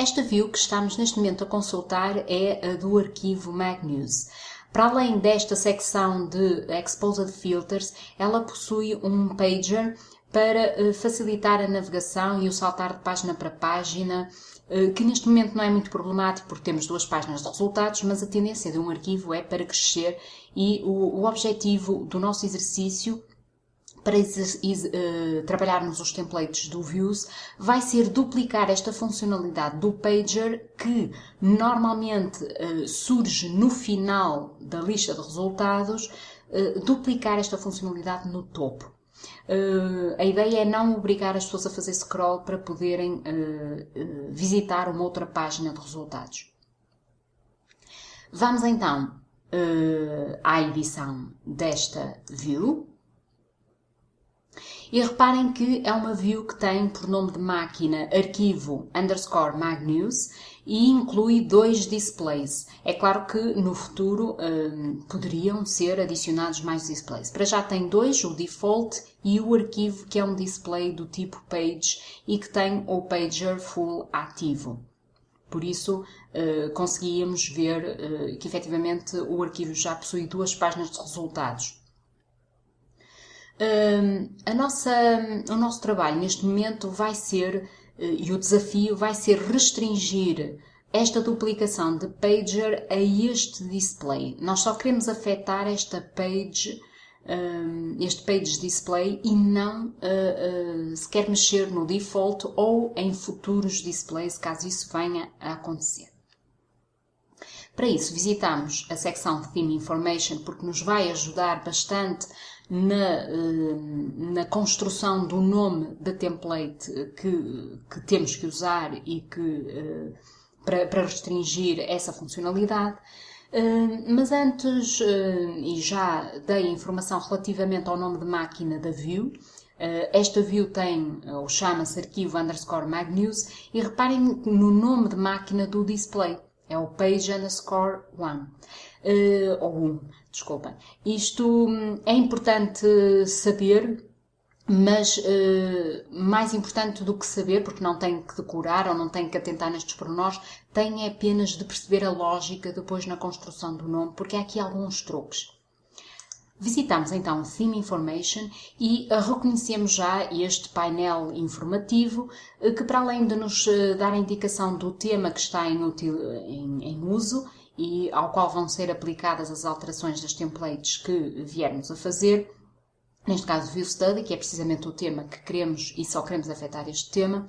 Esta view que estamos neste momento a consultar é a do arquivo MagNews. Para além desta secção de Exposed Filters, ela possui um pager para eh, facilitar a navegação e o saltar de página para página, eh, que neste momento não é muito problemático porque temos duas páginas de resultados, mas a tendência de um arquivo é para crescer e o, o objetivo do nosso exercício para uh, trabalharmos os templates do Views, vai ser duplicar esta funcionalidade do Pager que normalmente uh, surge no final da lista de resultados, uh, duplicar esta funcionalidade no topo. a ideia é não obrigar as pessoas a fazer scroll para poderem visitar uma outra página de resultados. Vamos então à edição desta view. E reparem que é uma view que tem por nome de máquina arquivo underscore magnews e inclui dois displays. É claro que no futuro hum, poderiam ser adicionados mais displays. Para já tem dois, o default e o arquivo que é um display do tipo page e que tem o pager full ativo. Por isso, uh, conseguíamos ver uh, que efetivamente o arquivo já possui duas páginas de resultados a nossa, o nosso trabalho neste momento vai ser, eh, e o desafio vai ser restringir esta duplicação de pager a este display. Nós só queremos afetar esta page, este page display e não uh, uh, sequer mexer no default ou em futuros displays, caso isso venha a acontecer. Para isso, visitamos a secção Theme Information porque nos vai ajudar bastante na, eh, na construção do nome da template que, que temos que usar e que, eh, para, para restringir essa funcionalidade. Eh, mas antes, e já dei informação relativamente ao nome de máquina da view, esta view tem, ou chama-se arquivo underscore magnews, e reparem no nome de máquina do display, é o page underscore one uh, ou um, desculpem. Isto hum, é importante saber, mas uh, mais importante do que saber, porque não tem que decorar ou não tem que atentar nestes pormenores, tem apenas de perceber a lógica depois na construção do nome, porque há aqui alguns truques. Visitamos então o Theme Information e uh, reconhecemos já este painel informativo que, para além de nos dar a indicação do tema que está em uso, e ao qual vão ser aplicadas as alterações das templates que viermos a fazer. Neste caso, View Study, que é precisamente o tema que queremos e só queremos afetar este tema.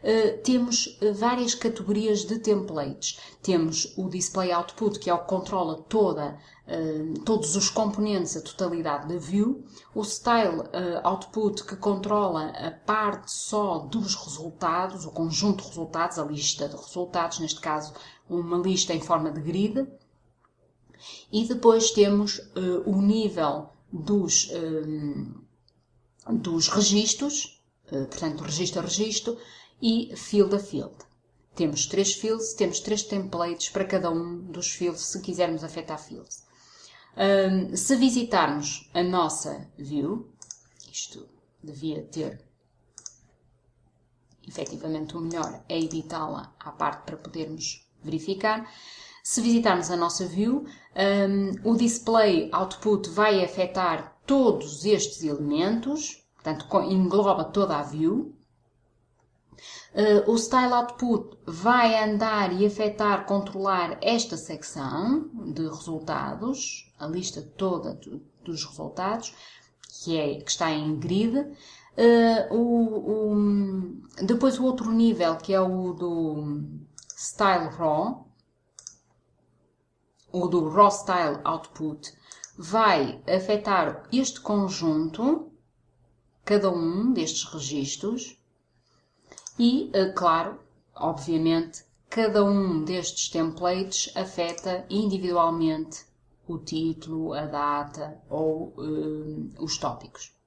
Uh, temos eh, várias categorias de templates. Temos o Display Output, que é o que controla toda, uh, todos os componentes, a totalidade da view. O Style uh, Output, que controla a parte só dos resultados, o conjunto de resultados, a lista de resultados, neste caso uma lista em forma de grid. E depois temos o nível dos, dos registros, portanto, registro a registro, e field a field. Temos três fields, temos três templates para cada um dos fields, se quisermos afetar fields. Um, se visitarmos a nossa view, isto devia ter efetivamente o melhor é editá-la à parte para podermos verificar. Se visitarmos a nossa view, um, o display output vai afetar todos estes elementos, portanto engloba toda a view. Uh, o Style Output vai andar e afetar, controlar esta secção de resultados, a lista toda do, dos resultados, que, é, que está em grid. Uh, o, o, depois o outro nível, que é o do Style Raw, o do Raw Style Output, vai afetar este conjunto, cada um destes registros, e, eh, claro, obviamente, cada um destes templates afeta individualmente o título, a data ou uh, os tópicos.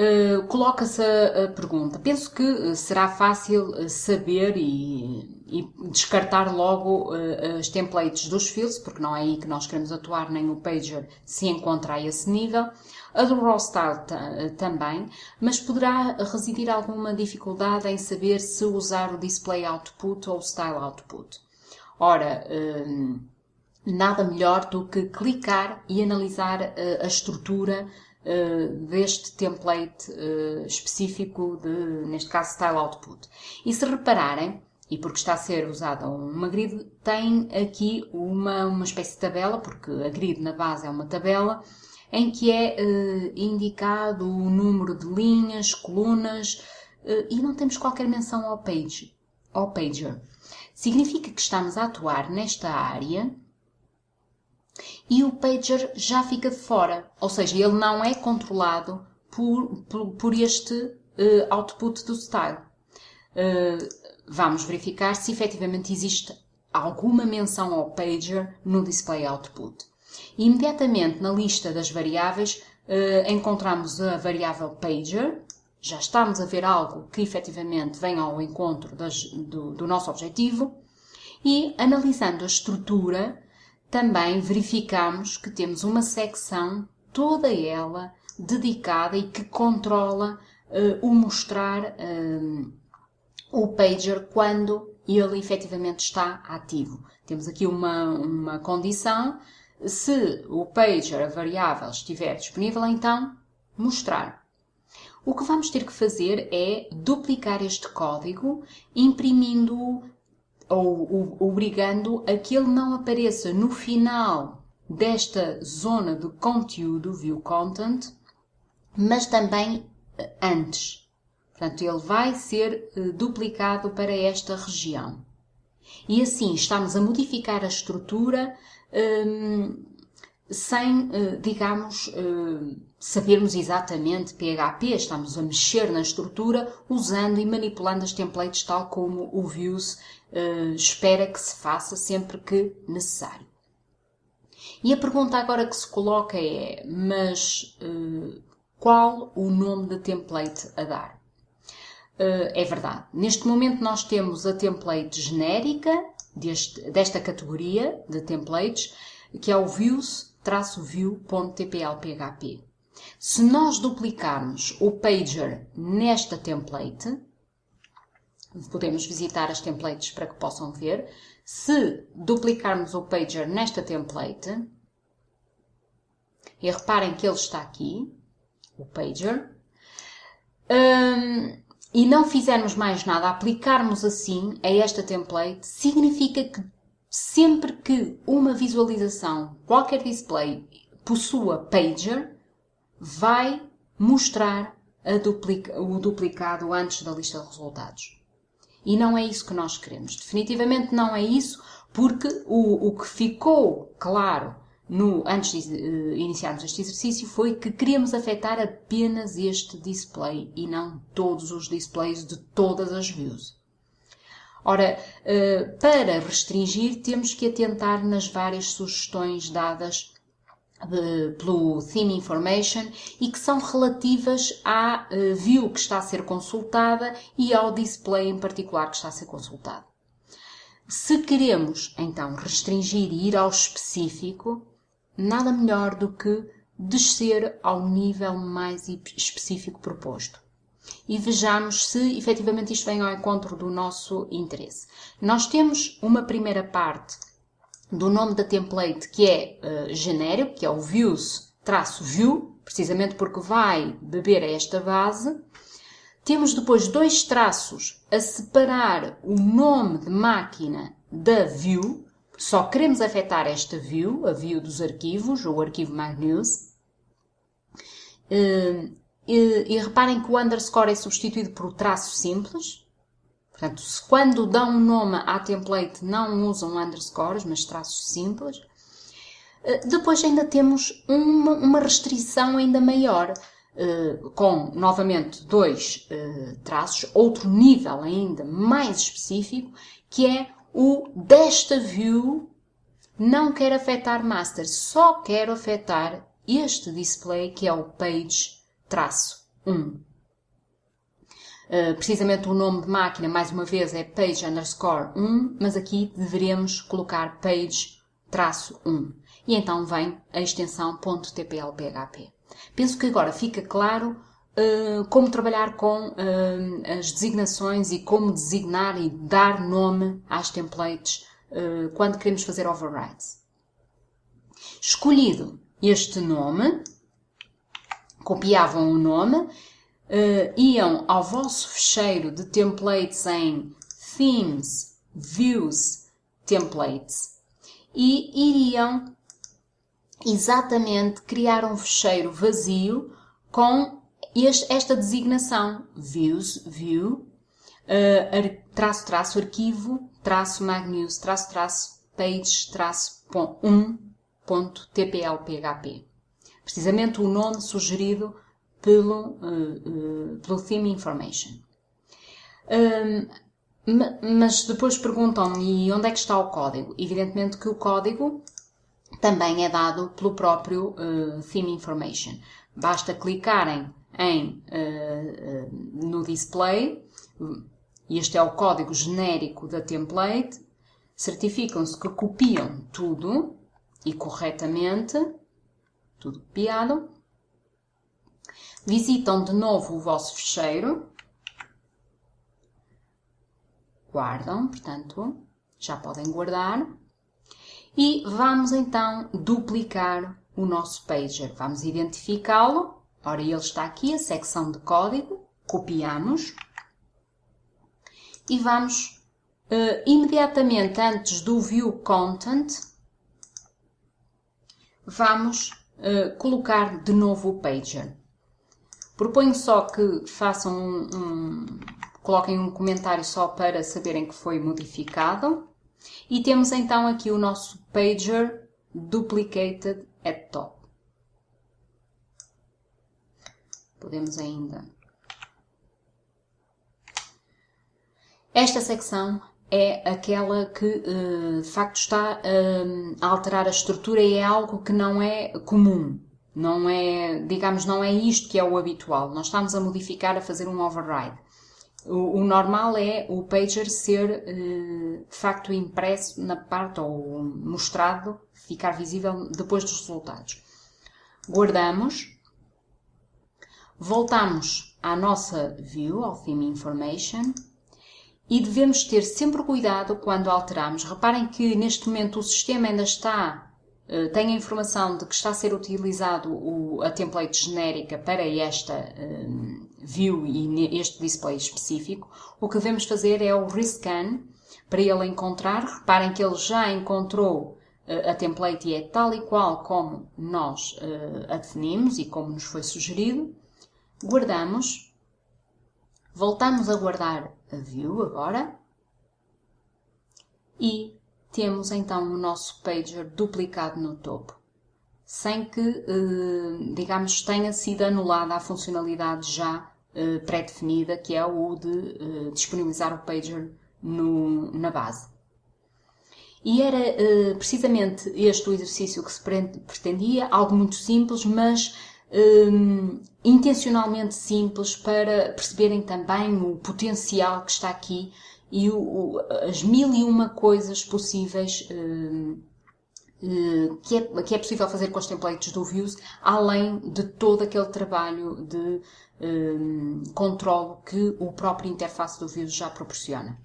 Uh, Coloca-se a, a, pergunta. Penso que será fácil saber e, e descartar logo uh, as templates dos fields, porque não é aí que nós queremos atuar, nem o pager se encontra a esse nível. A do style também, mas poderá residir alguma dificuldade em saber se usar o display output ou o style output. Ora, nada melhor do que clicar e analisar uh, a estrutura deste template específico de, neste caso, style output. E se repararem, e porque está a ser usada uma grid, tem aqui uma, uma espécie de tabela, porque a grid na base é uma tabela, em que é uh, indicado o número de linhas, colunas, uh, e não temos qualquer menção ao page, ao pager. Significa que estamos a atuar nesta área e o pager já fica de fora, ou seja, ele não é controlado por, por, por este uh, output do style. Uh, vamos verificar se efetivamente existe alguma menção ao pager no display output. E imediatamente na lista das variáveis eh, encontramos a variável pager, já estamos a ver algo que efetivamente vem ao encontro das, do, do nosso objetivo e analisando a estrutura também verificamos que temos uma secção toda ela dedicada e que controla uh, o mostrar uh, o pager quando ele efetivamente está ativo. Temos aqui uma, uma condição, se o pager, a variável, estiver disponível, então mostrar. O que vamos ter que fazer é duplicar este código, imprimindo-o ou obrigando a que ele não apareça no final desta zona de conteúdo, view content, mas também antes. Portanto, ele vai ser uh, duplicado para esta região. E assim estamos a modificar a estrutura um, sem, uh, digamos, uh, sabermos exatamente PHP. Estamos a mexer na estrutura usando e manipulando as templates tal como o Views espera que se faça sempre que necessário. E a pergunta agora que se coloca é, mas qual o nome da template a dar? É verdade. Neste momento nós temos a template genérica deste, desta categoria de templates, que é o views-view.tplphp. Se nós duplicarmos o pager nesta template, podemos visitar as templates para que possam ver. Se duplicarmos o pager nesta template, e reparem que ele está aqui, o pager, um, e não fizermos mais nada, aplicarmos assim a esta template, significa que sempre que uma visualização, qualquer display, possua pager, vai mostrar duplica, o duplicado antes da lista de resultados. E não é isso que nós queremos. Definitivamente não é isso, porque o, o que ficou claro no, antes de uh, iniciarmos este exercício foi que queríamos afetar apenas este display e não todos os displays de todas as views. Ora, uh, para restringir, temos que atentar nas várias sugestões dadas pelo Theme Information e que são relativas à uh, view que está a ser consultada e ao display em particular que está a ser consultado. Se queremos, então, restringir e ir ao específico, nada melhor do que descer ao nível mais específico proposto. E vejamos se efetivamente isto vem ao encontro do nosso interesse. Nós temos uma primeira parte do nome da template que é uh, genérico, que é o views-view, precisamente porque vai beber a esta base. Temos depois dois traços a separar o nome de máquina da view, só queremos afetar esta view, a view dos arquivos, ou o arquivo MyNews. E, e, e reparem que o underscore é substituído por traço simples. Portanto, se quando dão um nome à template não usam underscores, mas traços simples. Eh, depois ainda temos uma, uma restrição ainda maior, uh, com novamente dois uh, traços, outro nível ainda mais específico, que é o desta view não quer afetar master, só quer afetar este display que é o page traço 1. Uh, precisamente o nome de máquina, mais uma vez, é page underscore 1, mas aqui deveremos colocar page traço 1. E então vem a extensão .tplphp. Penso que agora fica claro uh, como trabalhar com uh, as designações e como designar e dar nome às templates quando queremos fazer overrides. Escolhido este nome, copiavam o nome uh, iam ao vosso fecheiro de templates em Themes, Views, Templates e iriam exatamente criar um fecheiro vazio com esta designação Views, View, uh, traço, traço, arquivo, traço, magnews, traço, traço, page, traço, 1.tplphp. Precisamente o nome sugerido pelo, uh, uh, pelo Theme Information. Um, mas depois perguntam-me onde é que está o código. Evidentemente que o código também é dado pelo próprio uh, Theme Information. Basta clicarem em, no display, este é o código genérico da template, certificam-se que copiam tudo e corretamente, tudo copiado, Visitam de novo o vosso fecheiro. Guardam, portanto, já podem guardar. E vamos então duplicar o nosso pager. Vamos identificá-lo. Ora, ele está aqui, a secção de código. Copiamos. E vamos uh, imediatamente antes do View Content, vamos uh, colocar de novo o pager. Proponho só que façam um, um, coloquem um comentário só para saberem que foi modificado. E temos então aqui o nosso pager duplicated at top. Podemos ainda. Esta secção é aquela que eh, de facto está eh, a alterar a estrutura e é algo que não é comum. Não é, digamos, não é isto que é o habitual. Nós estamos a modificar, a fazer um override. O, o normal é o pager ser eh, de facto impresso na parte ou mostrado, ficar visível depois dos resultados. Guardamos, voltamos à nossa view, ao theme information, e devemos ter sempre cuidado quando alteramos. Reparem que neste momento o sistema ainda está eh, tenho a informação de que está a ser utilizado a template genérica para esta um, view e este display específico, o que devemos fazer é o rescan para ele encontrar. Reparem que ele já encontrou uh, a template e é tal e qual como nós a definimos e como nos foi sugerido. Guardamos. Voltamos a guardar a view agora. E temos então o nosso pager duplicado no topo, sem que, eh, digamos, tenha sido anulada a funcionalidade já eh, pré-definida, que é o de eh, disponibilizar o pager no, na base. E era precisamente este o exercício que se pretendia, algo muito simples, mas um, intencionalmente simples para perceberem também o potencial que está aqui e o, o, as mil e uma coisas possíveis uh, uh, que, é, que é possível fazer com os templates do Views, além de todo aquele trabalho de uh, controle que o próprio interface do Views já proporciona.